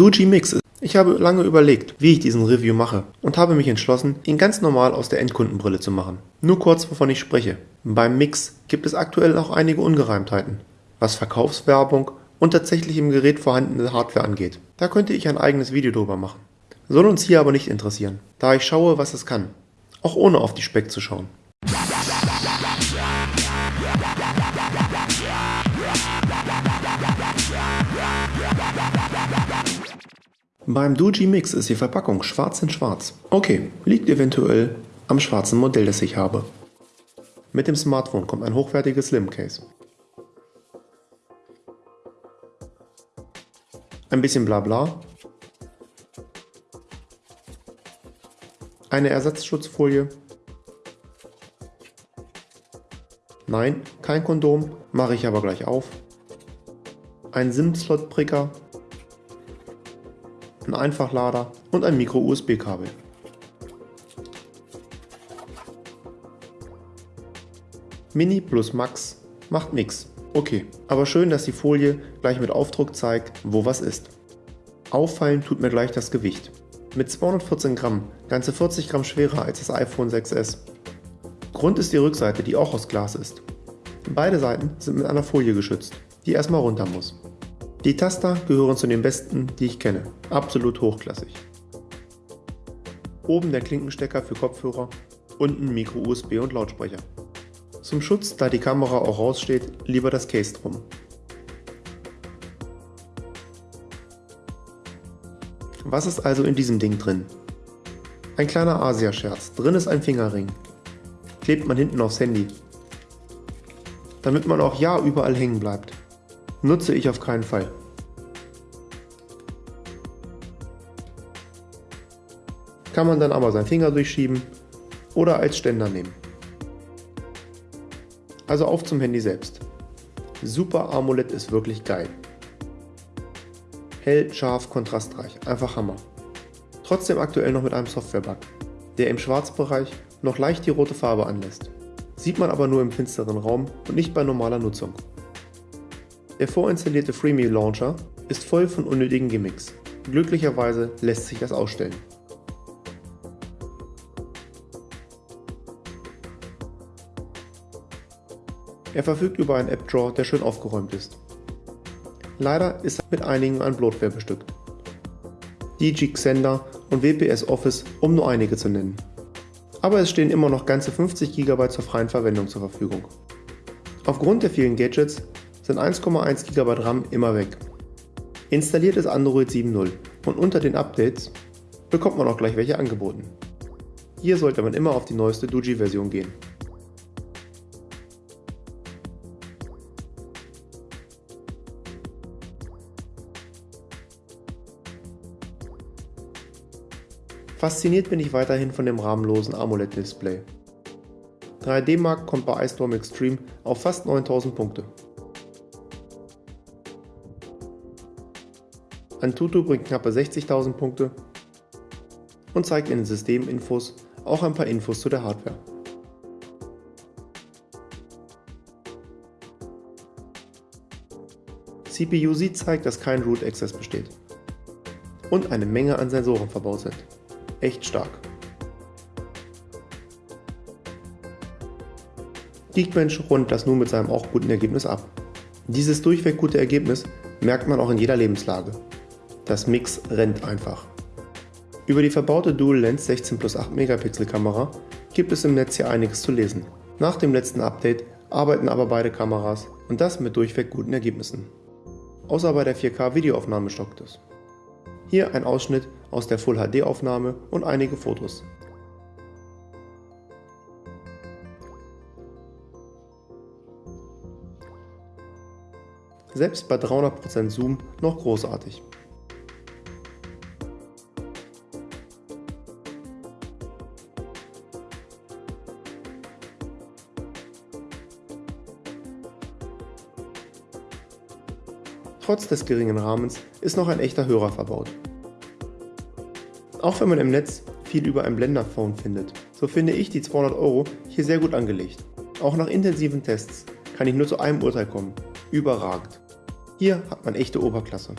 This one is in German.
Doogee Mix ist. Ich habe lange überlegt, wie ich diesen Review mache und habe mich entschlossen, ihn ganz normal aus der Endkundenbrille zu machen. Nur kurz, wovon ich spreche. Beim Mix gibt es aktuell auch einige Ungereimtheiten, was Verkaufswerbung und tatsächlich im Gerät vorhandene Hardware angeht. Da könnte ich ein eigenes Video drüber machen. Soll uns hier aber nicht interessieren, da ich schaue, was es kann. Auch ohne auf die Speck zu schauen. Beim Doogee Mix ist die Verpackung schwarz in schwarz. Okay, liegt eventuell am schwarzen Modell, das ich habe. Mit dem Smartphone kommt ein hochwertiges Slim Case. Ein bisschen Blabla. Eine Ersatzschutzfolie. Nein, kein Kondom, mache ich aber gleich auf. Ein SIM-Slot-Pricker ein Einfachlader und ein Micro-USB-Kabel. Mini plus Max macht nix. Okay, aber schön, dass die Folie gleich mit Aufdruck zeigt, wo was ist. Auffallen tut mir gleich das Gewicht. Mit 214 Gramm, ganze 40 Gramm schwerer als das iPhone 6s. Grund ist die Rückseite, die auch aus Glas ist. Beide Seiten sind mit einer Folie geschützt, die erstmal runter muss. Die Taster gehören zu den besten, die ich kenne. Absolut hochklassig. Oben der Klinkenstecker für Kopfhörer, unten Micro-USB und Lautsprecher. Zum Schutz, da die Kamera auch raussteht, lieber das Case drum. Was ist also in diesem Ding drin? Ein kleiner Asia-Scherz. Drin ist ein Fingerring. Klebt man hinten aufs Handy. Damit man auch ja überall hängen bleibt. Nutze ich auf keinen Fall. Kann man dann aber seinen Finger durchschieben oder als Ständer nehmen. Also auf zum Handy selbst. Super AMOLED ist wirklich geil. Hell, scharf, kontrastreich, einfach Hammer. Trotzdem aktuell noch mit einem Software-Bug, der im Schwarzbereich noch leicht die rote Farbe anlässt. Sieht man aber nur im finsteren Raum und nicht bei normaler Nutzung. Der vorinstallierte Freeme Launcher ist voll von unnötigen Gimmicks. Glücklicherweise lässt sich das ausstellen. Er verfügt über einen App-Drawer, der schön aufgeräumt ist. Leider ist er mit einigen an Bloatware bestückt. DG Xender und WPS Office, um nur einige zu nennen. Aber es stehen immer noch ganze 50 GB zur freien Verwendung zur Verfügung. Aufgrund der vielen Gadgets sind 1,1 GB RAM immer weg. Installiert ist Android 7.0 und unter den Updates bekommt man auch gleich welche angeboten. Hier sollte man immer auf die neueste Doogee-Version gehen. Fasziniert bin ich weiterhin von dem rahmenlosen AMOLED-Display. 3D Mark kommt bei iStorm Extreme auf fast 9000 Punkte. Antutu bringt knappe 60.000 Punkte und zeigt in den Systeminfos auch ein paar Infos zu der Hardware. CPU-Z zeigt, dass kein Root Access besteht und eine Menge an Sensoren verbaut sind. Echt stark. Geekbench rundet das nun mit seinem auch guten Ergebnis ab. Dieses durchweg gute Ergebnis merkt man auch in jeder Lebenslage. Das Mix rennt einfach. Über die verbaute Dual Lens 16 plus 8 Megapixel Kamera gibt es im Netz hier einiges zu lesen. Nach dem letzten Update arbeiten aber beide Kameras und das mit durchweg guten Ergebnissen. Außer bei der 4K Videoaufnahme stockt es. Hier ein Ausschnitt aus der Full HD Aufnahme und einige Fotos. Selbst bei 300% Zoom noch großartig. Trotz des geringen Rahmens ist noch ein echter Hörer verbaut. Auch wenn man im Netz viel über ein Blender Phone findet, so finde ich die 200 Euro hier sehr gut angelegt. Auch nach intensiven Tests kann ich nur zu einem Urteil kommen. Überragend. Hier hat man echte Oberklasse.